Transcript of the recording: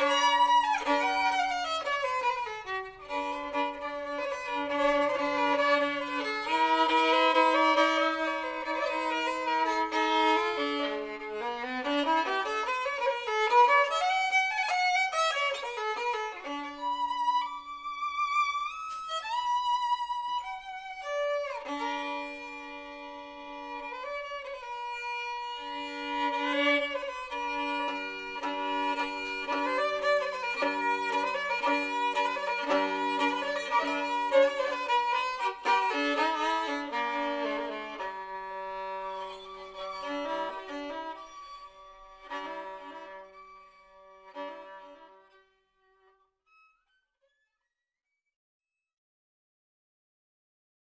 Bye.